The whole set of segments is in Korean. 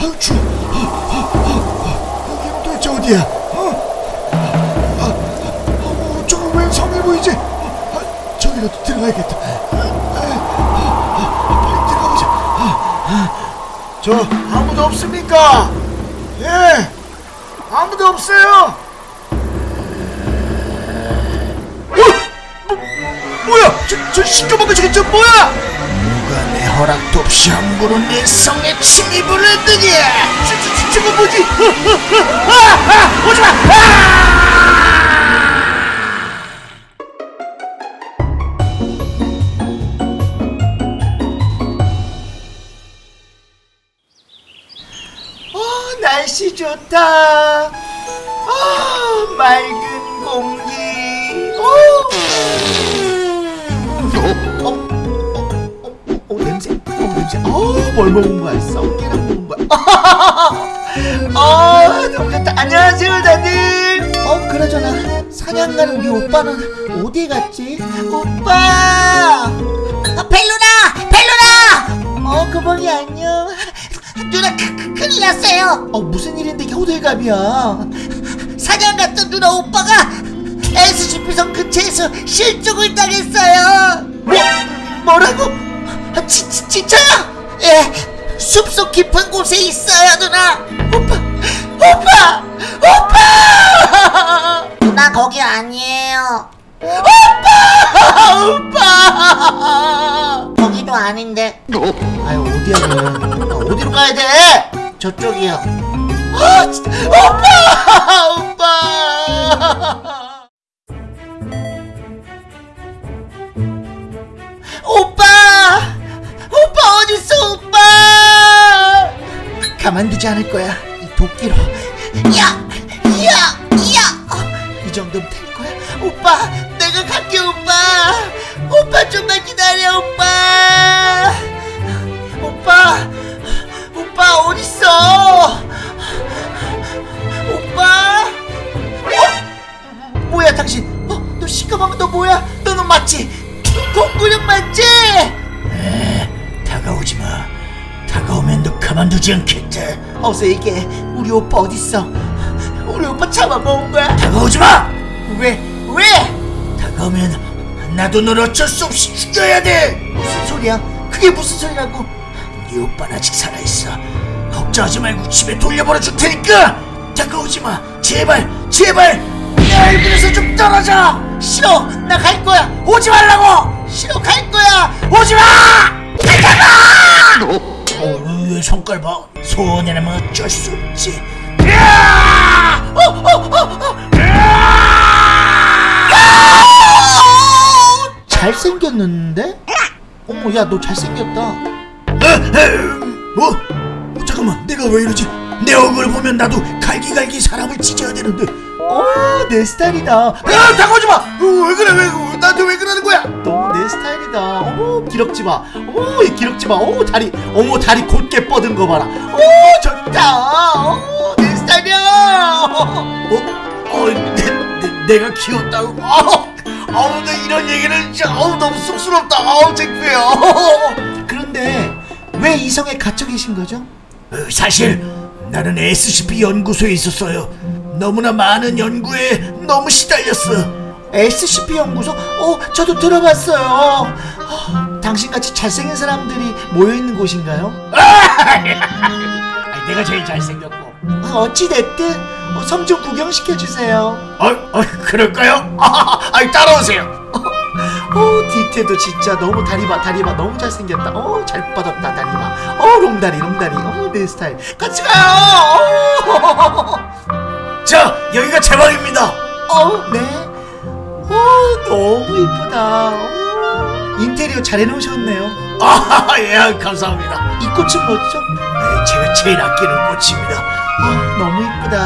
아유 추워. 여기는 도대체 어디야? 어? 아, 어, 저거 웬 성이 보이지? 어, 아, 저기라도 들어가야겠다. 빨리 들어가보자. 저 아무도 없습니까? 예, 아무도 없어요. 어? 뭐, 뭐야? 저, 저 시끄럽게 저게 저 뭐야? 누가 내 허락도 없이 함부로 내 성에 침입을 했느냐? 저거 뭐지? 아, 아, 오지 마! 아! 어, 날씨 좋다. 아, 맑은 어, 냄새. 어, 뭘 먹은 거야? 썩기랑 먹은 거야. 어, 너무 좋다. 안녕하세요, 다들. 어, 그러잖아. 사냥 가는 우리 오빠는 어디 갔지? 오빠! 어, 벨루나! 벨루나! 어, 그봉이 안녕. 누나 크, 크, 큰일 났어요. 어, 무슨 일인데 이게 호들갑이야? 사냥 갔던 누나 오빠가 SCP성 근처에서 실종을 당했어요. 뭐, 뭐라고? 아, 지, 지, 진짜요? 예, 숲속 깊은 곳에 있어요, 누나. 오빠, 오빠, 오빠! 누나 거기 아니에요. 오빠! 오빠! 거기도 아닌데. 아유 어디야? 아, 어디로 가야 돼? 저쪽이요. 아 진짜! 오빠! 오빠! 가만두지 않을 거야 이 도끼로. 야! 야! 야! 이 정도면 될 거야. 오빠, 내가 갈게 오빠. 오빠 좀만 기다려 오빠. 오빠, 오빠 어딨어? 오빠. 어? 뭐야 당신? 어? 너 시커먼 너 뭐야? 너는 맞지? 공구령 맞지? 다가오지 마. 다가오면 너 가만두지 않겠 다. 어서 얘기해. 우리 오빠 어딨어? 우리 오빠 잡아먹은 거야? 다가오지 마! 왜? 왜? 다가오면 나도 널 어쩔 수 없이 죽여야 돼! 무슨 소리야? 그게 무슨 소리라고? 네 오빠는 아직 살아있어. 걱정하지 말고 집에 돌려보내 줄 테니까! 다가오지 마! 제발! 제발! 내 얼굴에서 좀 떨어져! 싫어! 나 갈 거야! 오지 말라고! 싫어! 갈 거야! 오지 마! 가자마! 어, 왜 손깔 봐? 소원이라면 어쩔 수 없지. 어, 어, 어, 어. 잘생겼는데? 어머, 야, 너 잘생겼다. 뭐? 어, 잠깐만, 내가 왜 이러지? 내 얼굴 보면 나도 갈기갈기 사람을 찢어야 되는데. 어, 내 스타일이다. 야, 다가오지 마. 어, 왜 그래? 왜 나한테 왜 그러는 거야? 내 스타일이다. 어머, 기럭지 마. 어머, 이 기럭지 마. 어머, 다리, 어머, 다리 곧게 뻗은 거 봐라. 어, 좋다. 어, 내 스타일이야. 어, 어, 내, 내, 내가 키웠다고. 어, 어우, 나 이런 얘기는 진짜, 어우, 너무 쑥스럽다. 어우, 창피해요. 그런데 왜 이성에 갇혀 계신 거죠? 어, 사실 나는 SCP 연구소에 있었어요. 너무나 많은 연구에 너무 시달렸어. SCP 연구소? 어, 저도 들어봤어요. 어, 당신같이 잘생긴 사람들이 모여 있는 곳인가요? 내가 제일 잘생겼고. 어찌 됐든 어, 섬좀 구경시켜 주세요. 어, 어, 그럴까요? 아, 따라오세요. 어, 디테도 진짜 너무 다리 봐, 다리 봐, 너무 잘생겼다. 어, 잘 뻗었다, 다리 봐. 어, 롱다리, 롱다리. 어, 내 스타일. 같이 가요. 어. 자, 여기가 제 방입니다. 어, 네. 어, 너무 이쁘다. 어, 인테리어 잘 해놓으셨네요. 아, 예, 감사합니다. 이 꽃은 뭐죠? 네, 제가 제일 아끼는 꽃입니다. 아, 너무 이쁘다.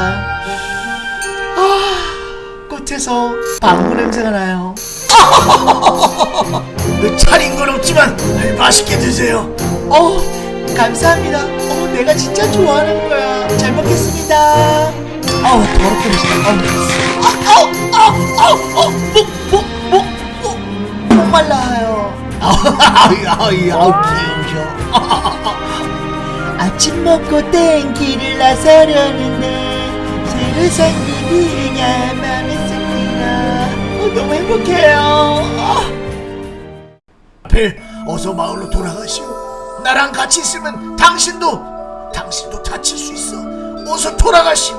아, 꽃에서 방구 냄새가 나요. 차린 건 없지만 맛있게 드세요. 어, 감사합니다. 어, 내가 진짜 좋아하는 거야. 잘 먹겠습니다. 어우, 더럽게 맛있다. 어우, 어우, 어우, 어우, 목, 목, 목, 목, 목 말라요. 아우, 아우, 아우, 귀여우셔. 아침 먹고 땡기를 나서려는데 새로 생긴 그녀 맘에 씁니다 어, 너무 행복해요 어. 필 어서 마을로 돌아가시오 나랑 같이 있으면 당신도 당신도 다칠 수 있어 어서 돌아가시오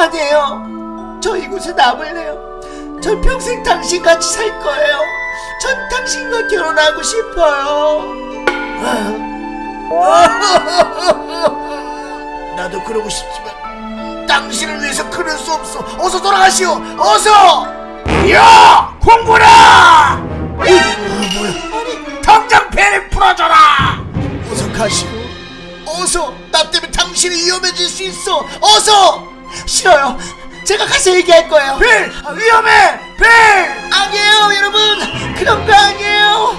아니에요 저 이곳에 남을래요. 전 평생 당신같이 살 거예요. 전 당신과 결혼하고 싶어요. 나도 그러고 싶지만 당신을 위해서 그럴 수 없어. 어서 돌아가시오. 어서! 야! 공부라! 아 뭐야? 아니 당장 배를 풀어줘라! 어서 가시오. 어서! 나 때문에 당신이 위험해질 수 있어. 어서! 싫어요 제가 가서 얘기할 거예요. 빌 아, 위험해! 빌 아니에요 여러분. 그런 거 아니에요.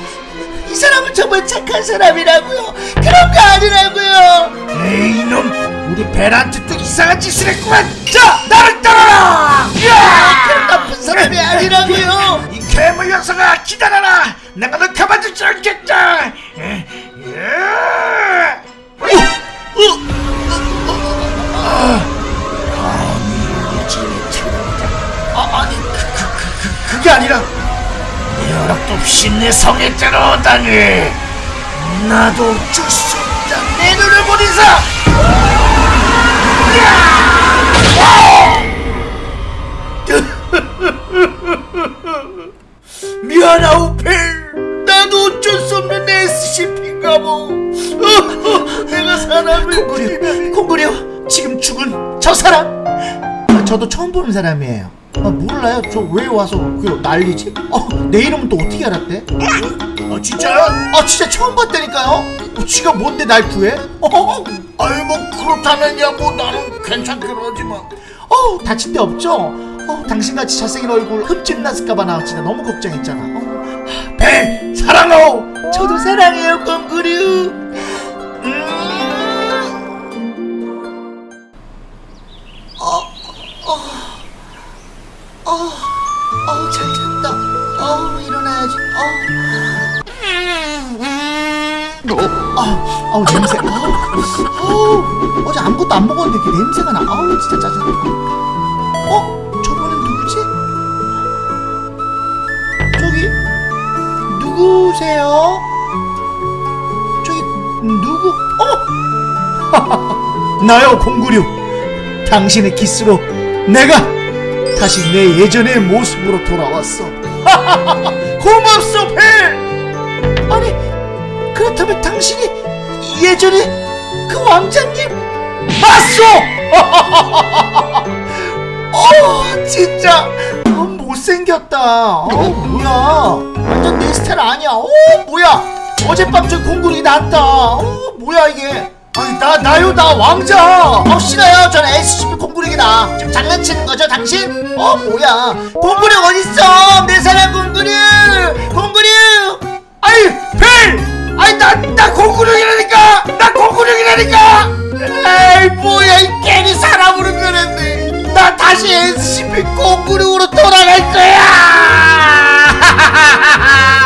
이 사람은 정말 착한 사람이라고요. 그런 거 아니라고요. 에이 이놈. 우리 벨한테 또 이상한 짓을 했구만. 자 나를 따라라! 야! 아니라 없이 내 성에 들어오다니 나도 어쩔 수 없다. 내 눈을 본 이상 미안하오 펠 나도 어쩔 수 없는 SCP인가 뭐 내가 사람을 콩구려 콩구려 지금 죽은 저 사람. 아, 저도 처음 보는 사람이에요. 아, 몰라요? 저 왜 와서 그 난리지? 어, 내 이름은 또 어떻게 알았대? 어 진짜야? 아 진짜 처음 봤다니까요? 어, 지가 뭔데 날 구해? 어, 아이 뭐 그렇다면야 뭐 나는 괜찮긴 하지만. 어 다친 데 없죠? 어 당신같이 잘생긴 얼굴 흠집 났을까봐 나 진짜 너무 걱정했잖아. 어. 벨 사랑하오! 저도 사랑해요 콩구류 아, 아우 냄새. 아우, 아우, 어제 아무것도 안 먹었는데 이렇게 냄새가 나. 아우, 진짜 짜증나. 어, 저번엔 누구지? 저기 누구세요? 저기 누구? 어? 나요, 공구류. 당신의 키스로 내가 다시 내 예전의 모습으로 돌아왔어. 고맙소, 벨! 아니, 그렇다면 당신이 예전에 그 왕자님 봤어! 어 진짜! 어, 못생겼다. 어 뭐야? 완전 내 스타일 아니야. 어 뭐야? 어젯밤 저 공군이 났다. 어 뭐야 이게? 아니 나 나요? 나 왕자. 어 싫어요 전 SCP 공군이다. 지금 장난치는 거죠 당신? 어 뭐야? 공군이 어딨어? 내 사랑 공군이 공군이 아이 벨! 아이 나나 공구력이라니까! 나 공구력이라니까! 에이 뭐야 이 괜히 사람으로 변했네 나 다시 SCP 공구력으로 돌아갈 거야!